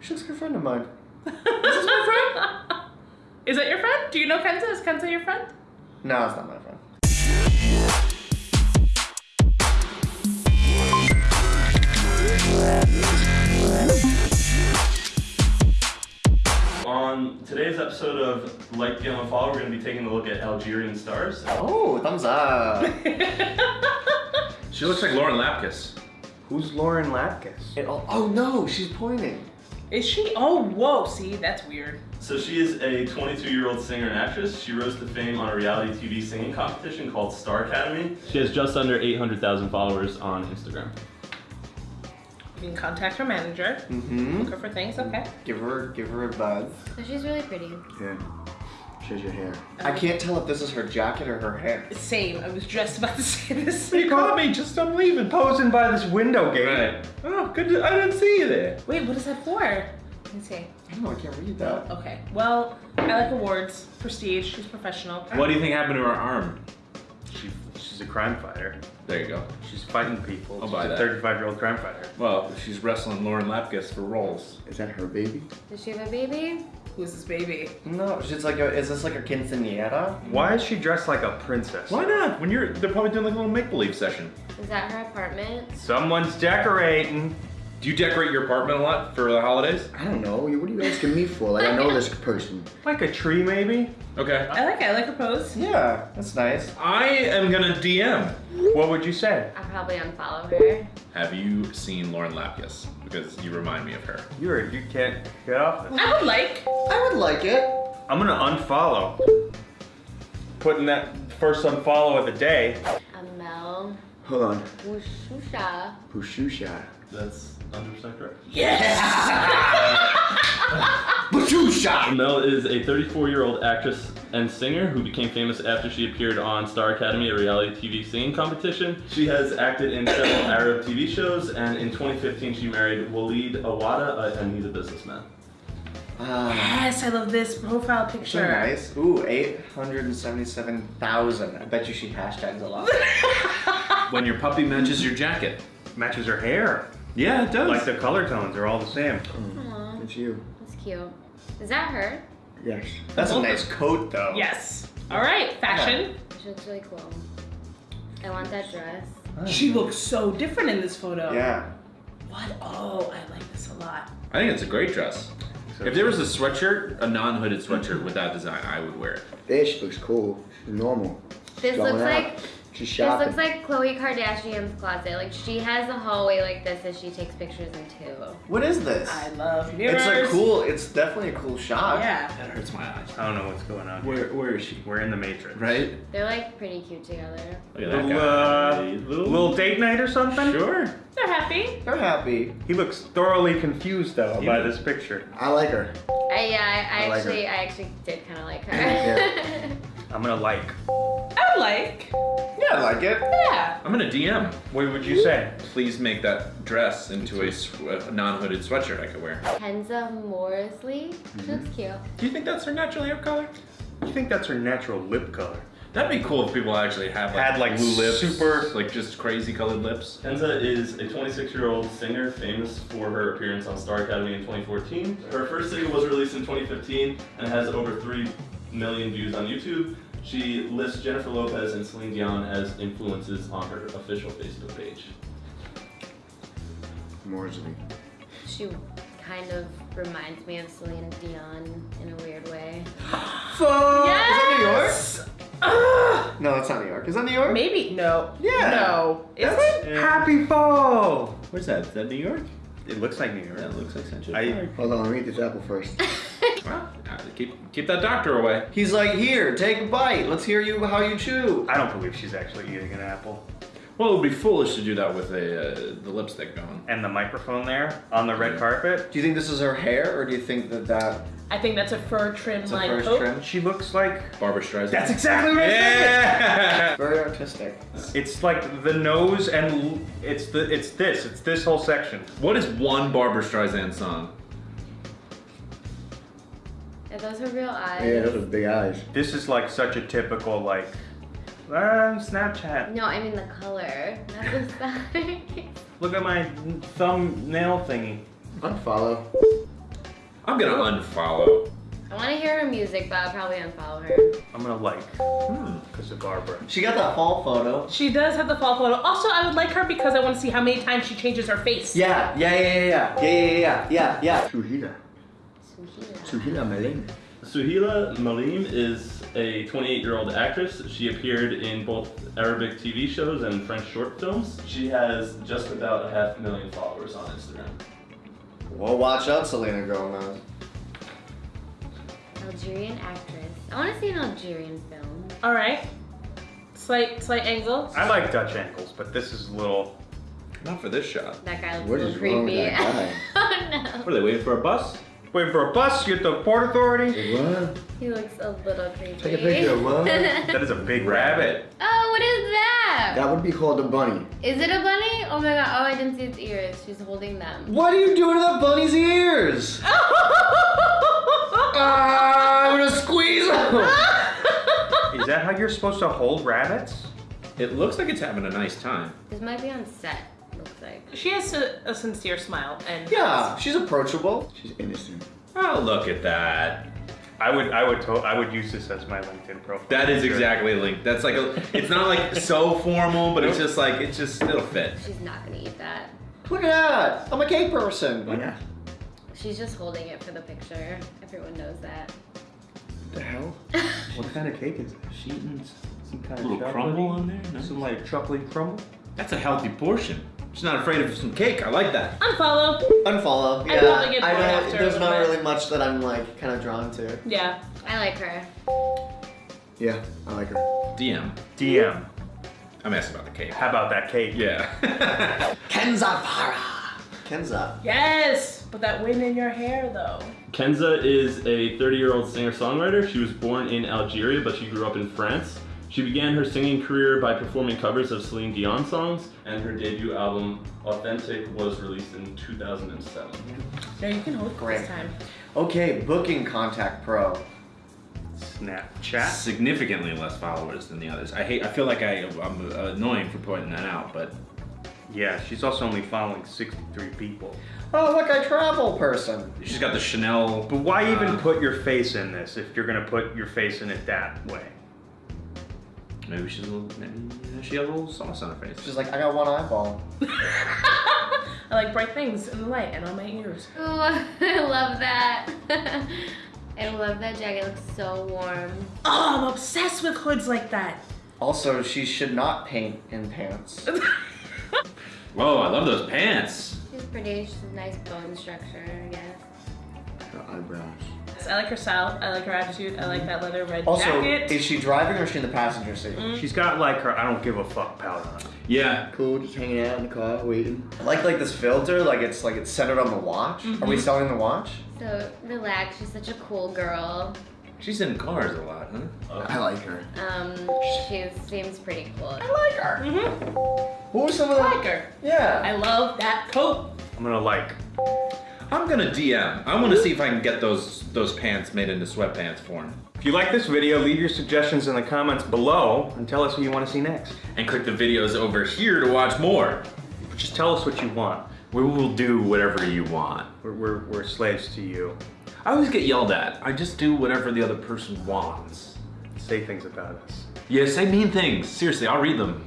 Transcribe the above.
She looks like a friend of mine. Is this my friend? Is that your friend? Do you know Kenza? Is Kenza your friend? No, it's not my friend. On today's episode of Like the Yellow Follow, we're going to be taking a look at Algerian stars. Oh, thumbs up. She looks like Lauren Lapkus. Who's Lauren Lapkus? It all, oh no, she's pointing. Is she? Oh, whoa. See, that's weird. So she is a 22-year-old singer and actress. She rose to fame on a reality TV singing competition called Star Academy. She has just under 800,000 followers on Instagram. You can contact her manager. Mm-hmm. Look her for things. Okay. Give her, give her a buzz. So she's really pretty. Yeah. Shows your hair. I can't tell if this is her jacket or her hair. Same. I was just about to say this. You caught me, just I'm leaving. Posing by this window gate. Right. Oh, good. To, I didn't see you there. Wait, what is that for? Let me see. I don't know, I can't read that. Okay. Well, I like awards, prestige. She's professional. What do you think happened to her arm? She, she's a crime fighter. There you go. She's fighting people. I'll she's buy a that. 35 year old crime fighter. Well, she's wrestling Lauren Lapkus for roles. Is that her baby? Does she have a baby? Who's this baby? No, she's like a, is this like a quinceañera? Why is she dressed like a princess? Why not? When you're, they're probably doing like a little make-believe session. Is that her apartment? Someone's decorating. Do you decorate your apartment a lot for the holidays? I don't know. What are you asking me for? Like I know this person. Like a tree, maybe? Okay. I like it. I like her pose. Yeah, that's nice. I am gonna DM. What would you say? I'll probably unfollow her. Have you seen Lauren Lapkus? Because you remind me of her. You're, you can't get off it. I would like. I would like it. I'm gonna unfollow. Putting that first unfollow of the day. Amel Hold on. Wushusha. Pushusha. That's 100% correct. Bashusha! Mel is a 34-year-old actress and singer who became famous after she appeared on Star Academy, a reality TV singing competition. She has acted in several Arab TV shows, and in 2015 she married Waleed Awada, and he's a businessman. Ah, Yes, I love this profile so picture. nice. Ooh, 877,000. I bet you she hashtags a lot. When your puppy matches your jacket. Matches her hair. Yeah, it does. Like the color tones are all the same. Aw, It's you. that's cute. Is that her? Yes. That's a nice coat though. Yes. All right, fashion. She looks really cool. I want that dress. She looks so different in this photo. Yeah. What? Oh, I like this a lot. I think it's a great dress. If there was a sweatshirt, a non-hooded sweatshirt with that design, I would wear it. This looks cool. Normal. This Going looks out. like She's this looks like Khloe Kardashian's closet. Like she has a hallway like this that she takes pictures in too. What is this? I love mirrors. It's a cool, it's definitely a cool shot. Yeah. That hurts my eyes. I don't know what's going on. Where, where is she? We're in the Matrix. Right? They're like pretty cute together. Look at that Little, guy. uh, little date night or something? Sure. They're happy. They're happy. He looks thoroughly confused though He by does. this picture. I like her. I yeah, I, I, I like her. actually I actually did kind of like her. Yeah. I'm gonna like. I like. Yeah, I like it. Yeah. I'm gonna DM. What would you hmm. say? Please make that dress into a, non-hooded sweatshirt I could wear. Kenza Morrisley. She mm-hmm. looks cute. Do you think that's her natural hair color? You think that's her natural lip color? That'd be cool if people actually have like, Had, like, blue lips, super- like just crazy colored lips. Enza is a 26-year-old singer famous for her appearance on Star Academy in 2014. Her first single was released in 2015 and has over 3 million views on YouTube. She lists Jennifer Lopez and Celine Dion as influences on her official Facebook page. more Morsley. She kind of reminds me of Celine Dion in a weird way. Fuck. Yes. Is that New York? Ah! No, that's not New York. Is that New York? Maybe no. Yeah. No. Is That's- it? Happy fall! Where's that? Is that New York? It looks like New York. That looks like Central I- Park. Hold on, let me eat this apple first. Well, keep keep that doctor away. He's like, here, take a bite. Let's hear you how you chew. I don't believe she's actually eating an apple. Well, it would be foolish to do that with a uh, the lipstick going. And the microphone there on the red Yeah. carpet. Do you think this is her hair, or do you think that that I think that's a fur trim is a line first coat. trim? She looks like. Barbra Streisand. That's exactly what I yeah. Very artistic. It's like the nose and l- it's the it's this it's this whole section. what is one Barbra Streisand song? Are those her real eyes? Yeah, those are big eyes. This is like such a typical like uh, Snapchat. No, I mean the color, not the size. Look at my thumbnail thingy. Unfollow. I'm gonna unfollow. I want to hear her music, but I'll probably unfollow her. I'm gonna like Hmm. because of Barbra. She got that fall photo. She does have the fall photo. Also, I would like her because I want to see how many times she changes her face. Yeah, yeah, yeah, yeah, yeah, yeah, yeah, yeah, yeah. Suhila. Suhila. Suhila Maling. Suhila Malim is a 28 year old actress. She appeared in both Arabic TV shows and French short films. She has just about a half million followers on Instagram. Well, watch out, Selena Gomez. Algerian actress. I want to see an Algerian film. All right. Slight, slight angle. I like Dutch angles, but this is a little. Not for this shot. That guy looks What a is little wrong with creepy. that oh no. What are they waiting for a bus? Wait for a bus. You at the port authority. What? He looks a little creepy. Take a picture of what? That is a big rabbit. oh, what is that? That would be called a bunny. Is it a bunny? Oh my god. Oh, I didn't see its ears. She's holding them. What are you doing to that bunny's ears? Ah, I'm gonna squeeze them. Is that how you're supposed to hold rabbits? It looks like it's having a nice time. This might be on set. Looks like. She has a, a sincere smile, and Yeah, she's approachable. She's innocent. Oh, look at that. I would, I would, to- I would use this as my LinkedIn profile. That is exactly linked. That's like a. It's not like so formal, but it's just like it's just it'll fit. She's not gonna eat that. Look at that. I'm a cake person. Oh, Why not? She's just holding it for the picture. Everyone knows that. What the hell? What kind of cake is this? She eating Some kind a of little crumble on there. No? Some like chocolate crumble. That's a healthy portion. She's not afraid of some cake. I like that. unfollow. Unfollow. I'd Yeah, probably get I bored don't. after There's not bit. really much that I'm like kind of drawn to. Yeah. I like her. Yeah, I like her. DM. DM. I'm asking about the cake. How about that cake? Yeah. Kenza Farah. Kenza. Yes. But that wind in your hair, though. Kenza is a 30 year old singer songwriter. She was born in Algeria, but she grew up in France. She began her singing career by performing covers of Celine Dion songs, and her debut album, Authentik, was released in 2007. No, you can hold Great. this time. Okay, Booking Contact Pro. Snapchat. Significantly less followers than the others. I hate. I feel like I, I'm annoying for pointing that out, but Yeah, she's also only following 63 people. Oh, look, I travel person. she's got the Chanel. But why even uh, put your face in this if you're gonna put your face in it that way? Maybe she's a little. Maybe she has a little sauce on her face. She's like, I got one eyeball. I like bright things in the light and on my ears. Ooh, I love that. I love that jacket. It looks so warm. Oh, I'm obsessed with hoods like that. Also, she should not paint in pants. Whoa! I love those pants. She's pretty. She's a nice bone structure, I guess. Her eyebrows. I like her style. I like her attitude. I like that leather red Also, jacket. is she driving or is she in the passenger seat? She's got like her I don't give a fuck pout on. Yeah. Cool, just hanging out in the car, waiting. I like like this filter, like it's like it's centered on the watch. Are we selling the watch? So relax. She's such a cool girl. She's in cars a lot, huh? I like her. Um, she seems pretty cool. I like her. Mm -hmm. What were some of the I like her. Yeah. I love that coat. I'm gonna like. I'm gonna DM. I want to see if I can get those those pants made into sweatpants for him. If you like this video, leave your suggestions in the comments below and tell us who you want to see next. And click the videos over here to watch more. Just tell us what you want. We will do whatever you want. We're, we're, we're slaves to you. I always get yelled at. I just do whatever the other person wants. Say things about us. Yeah, say mean things. Seriously, I'll read them.